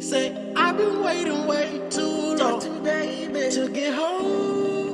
Say, I've been waiting way too long to get home.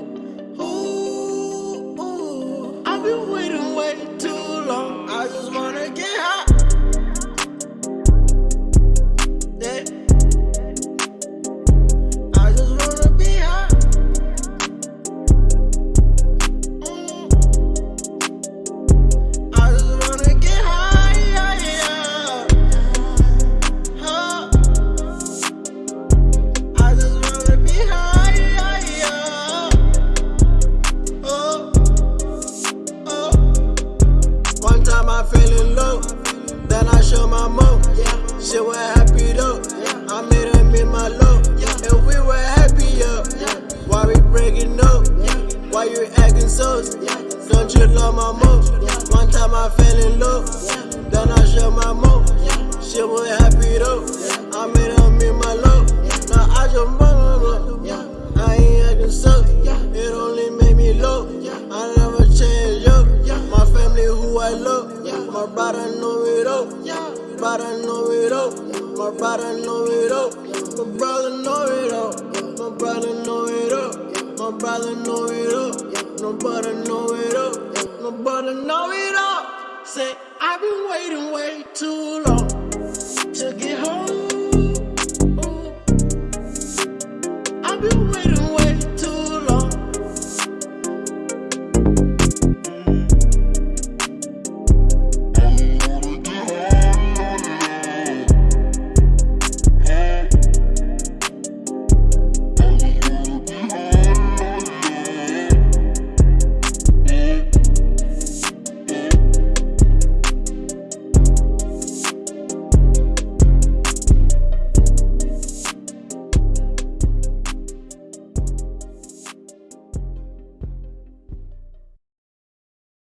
Show my mo. Yeah, she was happy though. Yeah, I made her meet my love. Yeah, and we were happy, yeah. Why we breaking up? Yeah, why you acting so? Yeah, don't you love my mo? One time I fell in love, then I show my mo. She was happy though. I made her meet my love. Now I just want I ain't acting so. It only made me low. I never change up. My family who I love. My brother know it all. Brother know it all. My brother know it all. My brother know it all. My brother know it all. My brother know it. My brother know it. My brother know it all. Say I've been waiting way too long to get home.